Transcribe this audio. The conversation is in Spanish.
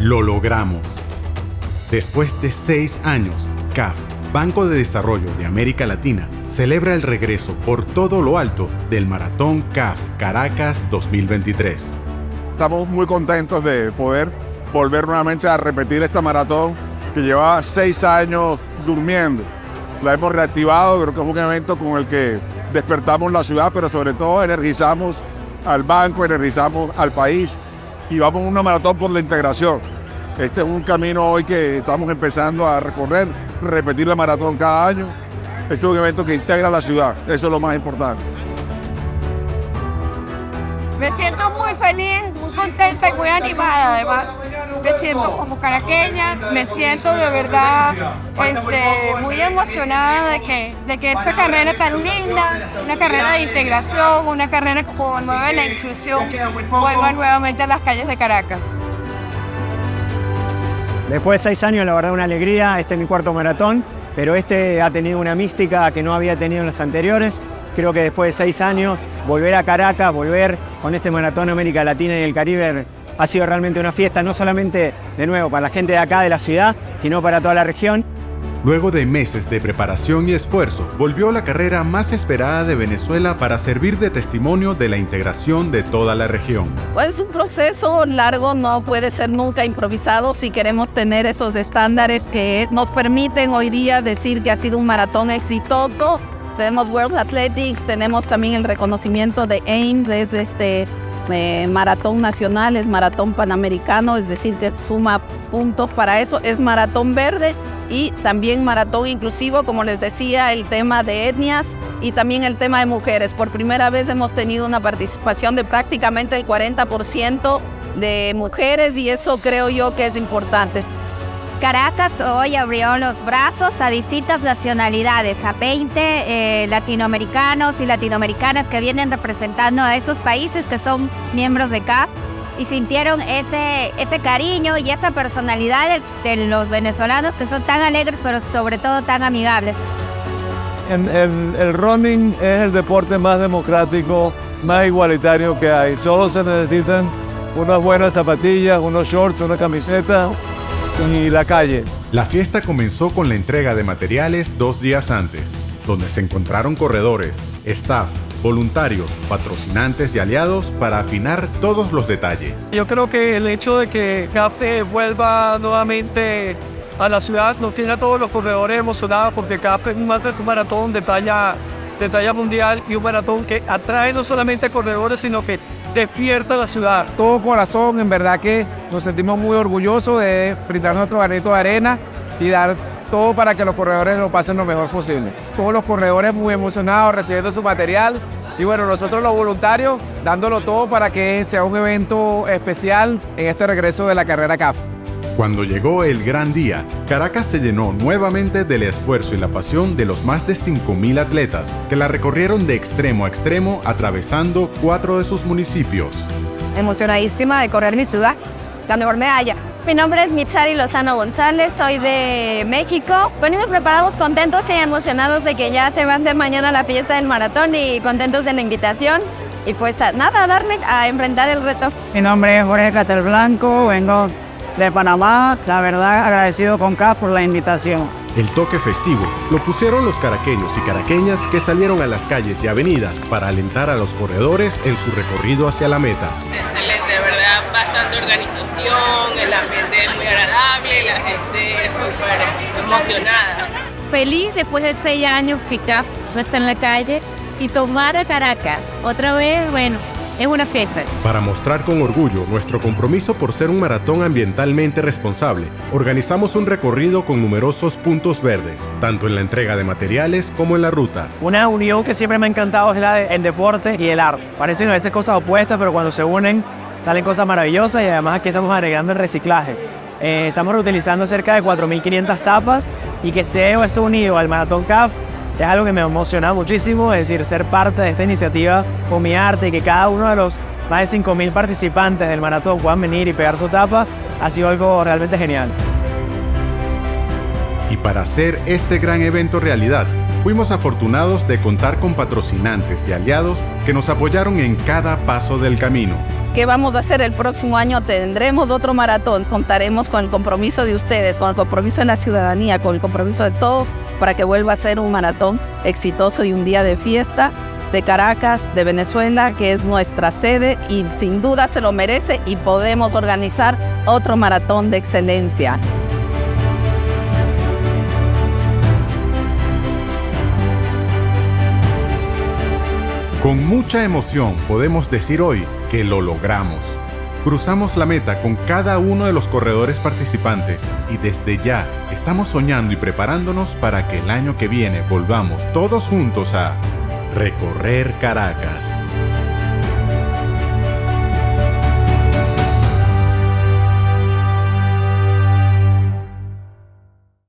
Lo logramos. Después de seis años, CAF, Banco de Desarrollo de América Latina, celebra el regreso por todo lo alto del Maratón CAF Caracas 2023. Estamos muy contentos de poder volver nuevamente a repetir esta maratón que llevaba seis años durmiendo. La hemos reactivado, creo que es un evento con el que despertamos la ciudad, pero sobre todo energizamos al banco, energizamos al país y vamos a una maratón por la integración. Este es un camino hoy que estamos empezando a recorrer, repetir la maratón cada año. Este es un evento que integra la ciudad, eso es lo más importante. Me siento muy feliz, contenta y muy animada además. Me siento como caraqueña, me siento de verdad este, muy emocionada de que, de que esta carrera tan linda, una carrera de integración, una carrera que promueve la inclusión, vuelva nuevamente a las calles de Caracas. Después de seis años, la verdad, una alegría. Este es mi cuarto maratón, pero este ha tenido una mística que no había tenido en los anteriores. Creo que después de seis años, volver a Caracas, volver con este maratón América Latina y el Caribe ha sido realmente una fiesta, no solamente de nuevo para la gente de acá, de la ciudad, sino para toda la región. Luego de meses de preparación y esfuerzo, volvió la carrera más esperada de Venezuela para servir de testimonio de la integración de toda la región. Pues es un proceso largo, no puede ser nunca improvisado si queremos tener esos estándares que nos permiten hoy día decir que ha sido un maratón exitoso. Tenemos World Athletics, tenemos también el reconocimiento de AIMS, es este eh, maratón nacional, es maratón panamericano, es decir, que suma puntos para eso, es maratón verde y también maratón inclusivo, como les decía, el tema de etnias y también el tema de mujeres. Por primera vez hemos tenido una participación de prácticamente el 40% de mujeres y eso creo yo que es importante. Caracas hoy abrió los brazos a distintas nacionalidades, a 20 eh, latinoamericanos y latinoamericanas que vienen representando a esos países que son miembros de CAP y sintieron ese, ese cariño y esa personalidad de, los venezolanos que son tan alegres pero sobre todo tan amigables. el running es el deporte más democrático, más igualitario que hay. Solo se necesitan unas buenas zapatillas, unos shorts, una camiseta y la calle. La fiesta comenzó con la entrega de materiales dos días antes, donde se encontraron corredores, staff, voluntarios, patrocinantes y aliados para afinar todos los detalles. Yo creo que el hecho de que CAFE vuelva nuevamente a la ciudad nos tiene a todos los corredores emocionados porque CAFE es un maratón de talla, de talla mundial y un maratón que atrae no solamente a corredores, sino que despierta la ciudad. Todo corazón, en verdad que nos sentimos muy orgullosos de brindar nuestro granito de arena y dar todo para que los corredores lo pasen lo mejor posible. Todos los corredores muy emocionados recibiendo su material y bueno, nosotros los voluntarios dándolo todo para que sea un evento especial en este regreso de la carrera CAF. Cuando llegó el gran día, Caracas se llenó nuevamente del esfuerzo y la pasión de los más de 5.000 atletas que la recorrieron de extremo a extremo atravesando cuatro de sus municipios. Emocionadísima de correr mi ciudad, la mejor medalla. Mi nombre es Mitzari Lozano González, soy de México. Venimos preparados, contentos y emocionados de que ya se va a hacer mañana la fiesta del maratón y contentos de la invitación. Y pues nada, darle a enfrentar el reto. Mi nombre es Jorge Blanco, vengo de Panamá. La verdad, agradecido con CAF por la invitación. El toque festivo lo pusieron los caraqueños y caraqueñas que salieron a las calles y avenidas para alentar a los corredores en su recorrido hacia la meta. Excelente, de verdad, bastante organización, el ambiente es muy agradable, la gente súper emocionada. Feliz después de seis años que CAF no está en la calle y tomar a Caracas otra vez, bueno, es una fiesta. Para mostrar con orgullo nuestro compromiso por ser un maratón ambientalmente responsable, organizamos un recorrido con numerosos puntos verdes, tanto en la entrega de materiales como en la ruta. Una unión que siempre me ha encantado es la del deporte y el arte. Parecen a veces cosas opuestas, pero cuando se unen salen cosas maravillosas y además aquí estamos agregando el reciclaje. Eh, estamos reutilizando cerca de 4.500 tapas y que esté esto unido al Maratón CAF es algo que me emociona muchísimo, es decir, ser parte de esta iniciativa con mi arte y que cada uno de los más de 5.000 participantes del maratón puedan venir y pegar su tapa, ha sido algo realmente genial. Y para hacer este gran evento realidad, fuimos afortunados de contar con patrocinantes y aliados que nos apoyaron en cada paso del camino. ¿Qué vamos a hacer el próximo año? Tendremos otro maratón, contaremos con el compromiso de ustedes, con el compromiso de la ciudadanía, con el compromiso de todos para que vuelva a ser un maratón exitoso y un día de fiesta de Caracas, de Venezuela, que es nuestra sede y sin duda se lo merece y podemos organizar otro maratón de excelencia. Con mucha emoción podemos decir hoy que lo logramos. Cruzamos la meta con cada uno de los corredores participantes y desde ya estamos soñando y preparándonos para que el año que viene volvamos todos juntos a recorrer Caracas.